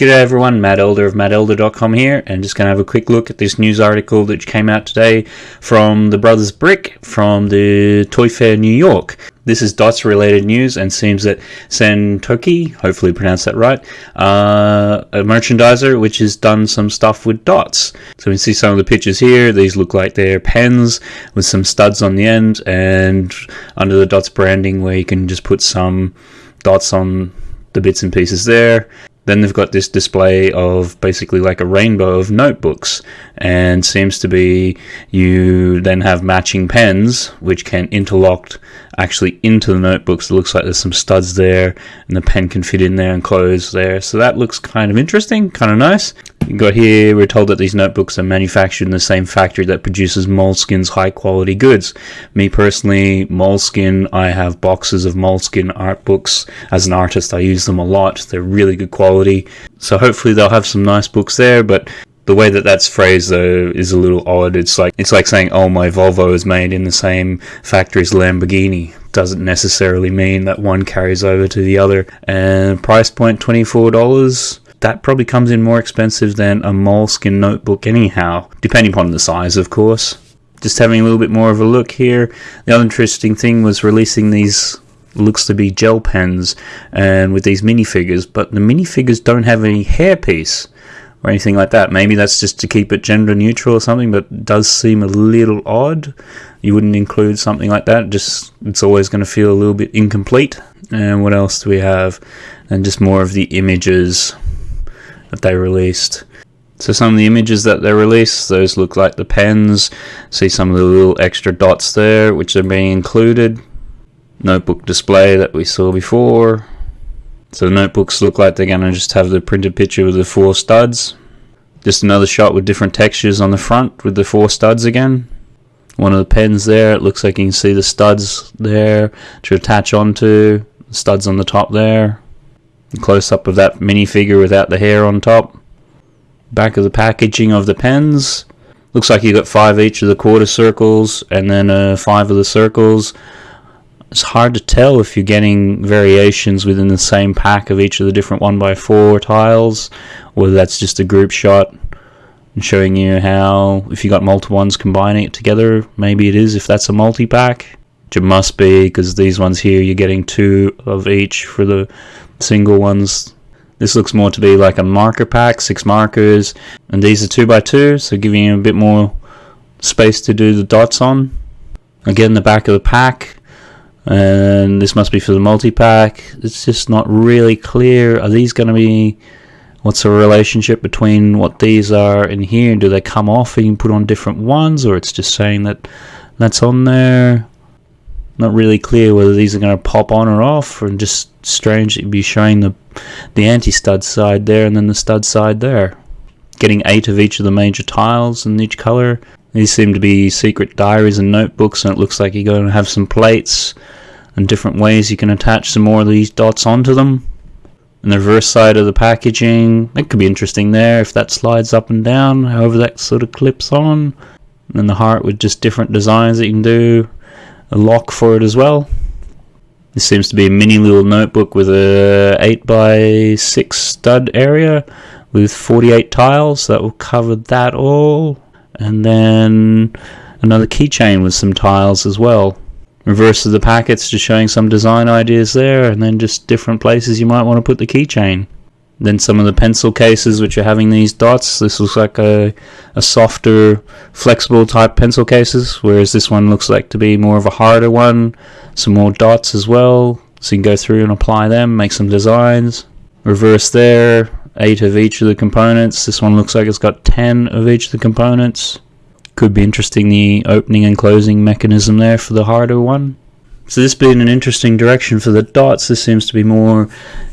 G'day everyone, Matt Elder of mattelder.com here, and just going to have a quick look at this news article that came out today from the Brothers Brick from the Toy Fair New York. This is DOTS related news and seems that Santoki, hopefully pronounced that right, uh, a merchandiser which has done some stuff with dots. So we see some of the pictures here. These look like they're pens with some studs on the end and under the dots branding where you can just put some dots on the bits and pieces there. Then they've got this display of basically like a rainbow of notebooks, and seems to be you then have matching pens which can interlock actually into the notebooks. It looks like there's some studs there, and the pen can fit in there and close there. So that looks kind of interesting, kind of nice. You got here, we're told that these notebooks are manufactured in the same factory that produces Moleskine's high quality goods. Me personally, Moleskine, I have boxes of Moleskine art books. As an artist, I use them a lot. They're really good quality. So hopefully they'll have some nice books there, but the way that that's phrased though is a little odd. It's like it's like saying, "Oh, my Volvo is made in the same factory as Lamborghini." Doesn't necessarily mean that one carries over to the other. And price point twenty four dollars that probably comes in more expensive than a moleskine notebook anyhow, depending upon the size, of course. Just having a little bit more of a look here. The other interesting thing was releasing these looks to be gel pens and with these minifigures, but the minifigures don't have any hairpiece or anything like that. Maybe that's just to keep it gender neutral or something, but does seem a little odd. You wouldn't include something like that. Just it's always going to feel a little bit incomplete. And what else do we have? And just more of the images that they released. So some of the images that they released, those look like the pens. See some of the little extra dots there, which are being included. Notebook display that we saw before. So the notebooks look like they're going to just have the printed picture with the four studs. Just another shot with different textures on the front with the four studs again. One of the pens there, it looks like you can see the studs there to attach onto. Studs on the top there. Close up of that minifigure without the hair on top. Back of the packaging of the pens. Looks like you got five each of the quarter circles and then uh, five of the circles. It's hard to tell if you're getting variations within the same pack of each of the different 1x4 tiles, whether that's just a group shot and showing you how, if you got multiple ones combining it together, maybe it is if that's a multi pack. Which it must be because these ones here you're getting two of each for the single ones. This looks more to be like a marker pack, six markers, and these are two by two, so giving you a bit more space to do the dots on. Again, the back of the pack, and this must be for the multi-pack. It's just not really clear. Are these going to be, what's the relationship between what these are in here? Do they come off and you can put on different ones, or it's just saying that that's on there? Not really clear whether these are going to pop on or off, and just strange to be showing the the anti-stud side there and then the stud side there. Getting eight of each of the major tiles in each color. These seem to be secret diaries and notebooks, and it looks like you're going to have some plates and different ways you can attach some more of these dots onto them. And the reverse side of the packaging, that could be interesting there if that slides up and down, however that sort of clips on. And then the heart with just different designs that you can do. A lock for it as well. This seems to be a mini little notebook with a 8 by 6 stud area with 48 tiles that will cover that all. And then another keychain with some tiles as well. Reverse of the packets just showing some design ideas there and then just different places you might want to put the keychain. Then some of the pencil cases which are having these dots. This looks like a, a softer, flexible type pencil cases, whereas this one looks like to be more of a harder one. Some more dots as well, so you can go through and apply them, make some designs. Reverse there, 8 of each of the components. This one looks like it's got 10 of each of the components. Could be interesting the opening and closing mechanism there for the harder one. So this being an interesting direction for the dots, this seems to be more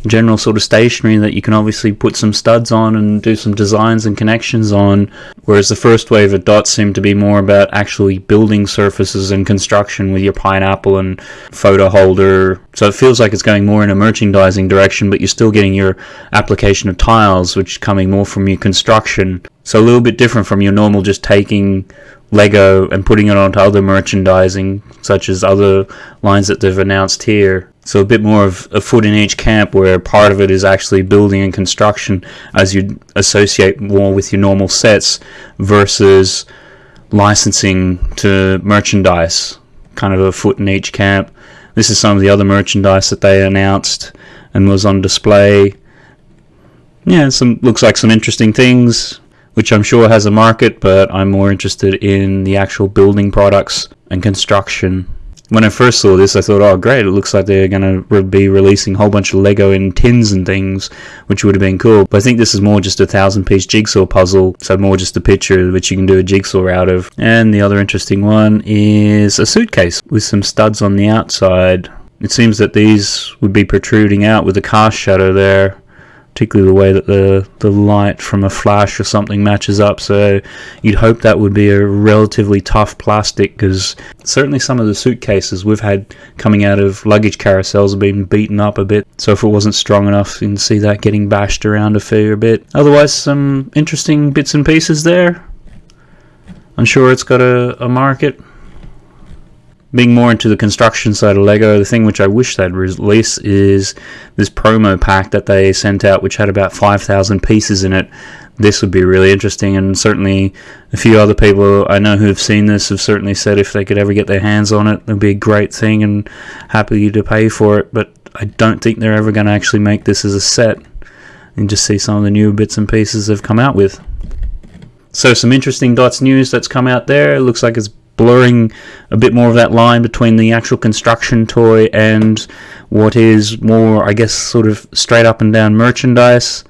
general sort of stationery that you can obviously put some studs on and do some designs and connections on, whereas the first wave of dots seem to be more about actually building surfaces and construction with your pineapple and photo holder. So it feels like it's going more in a merchandising direction, but you're still getting your application of tiles, which is coming more from your construction. So a little bit different from your normal just taking Lego and putting it onto other merchandising, such as other lines that they've announced here. So a bit more of a foot in each camp, where part of it is actually building and construction, as you associate more with your normal sets, versus licensing to merchandise, kind of a foot in each camp. This is some of the other merchandise that they announced and was on display. Yeah, some looks like some interesting things which I'm sure has a market, but I'm more interested in the actual building products and construction. When I first saw this, I thought, oh, great, it looks like they're going to be releasing a whole bunch of Lego in tins and things, which would have been cool. But I think this is more just a thousand piece jigsaw puzzle, so more just a picture which you can do a jigsaw out of. And the other interesting one is a suitcase with some studs on the outside. It seems that these would be protruding out with a cast shadow there particularly the way that the the light from a flash or something matches up. So you'd hope that would be a relatively tough plastic because certainly some of the suitcases we've had coming out of luggage carousels have been beaten up a bit. So if it wasn't strong enough, you can see that getting bashed around a fair bit. Otherwise, some interesting bits and pieces there. I'm sure it's got a, a market being more into the construction side of Lego, the thing which I wish they'd release is this promo pack that they sent out, which had about 5,000 pieces in it. This would be really interesting, and certainly a few other people I know who have seen this have certainly said if they could ever get their hands on it, it'd be a great thing and happy to pay for it. But I don't think they're ever going to actually make this as a set and just see some of the new bits and pieces they've come out with. So, some interesting Dots news that's come out there. It looks like it's blurring a bit more of that line between the actual construction toy and what is more, I guess, sort of straight up and down merchandise.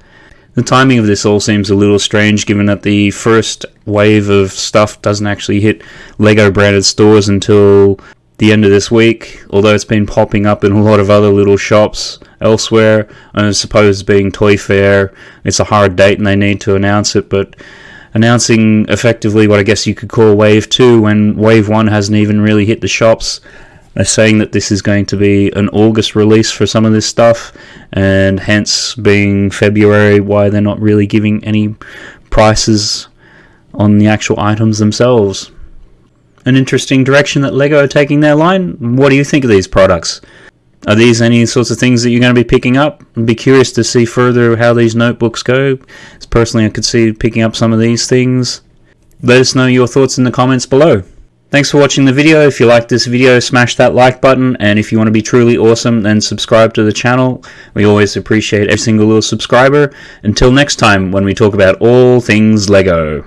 The timing of this all seems a little strange given that the first wave of stuff doesn't actually hit Lego branded stores until the end of this week, although it's been popping up in a lot of other little shops elsewhere. And I suppose being Toy Fair, it's a hard date and they need to announce it, but announcing effectively what I guess you could call Wave 2 when Wave 1 hasn't even really hit the shops. They're saying that this is going to be an August release for some of this stuff, and hence being February, why they're not really giving any prices on the actual items themselves. An interesting direction that LEGO are taking their line. What do you think of these products? Are these any sorts of things that you're going to be picking up? I'd be curious to see further how these notebooks go. Personally, I could see picking up some of these things. Let us know your thoughts in the comments below. Thanks for watching the video. If you liked this video, smash that like button. And if you want to be truly awesome, then subscribe to the channel. We always appreciate every single little subscriber. Until next time, when we talk about all things LEGO.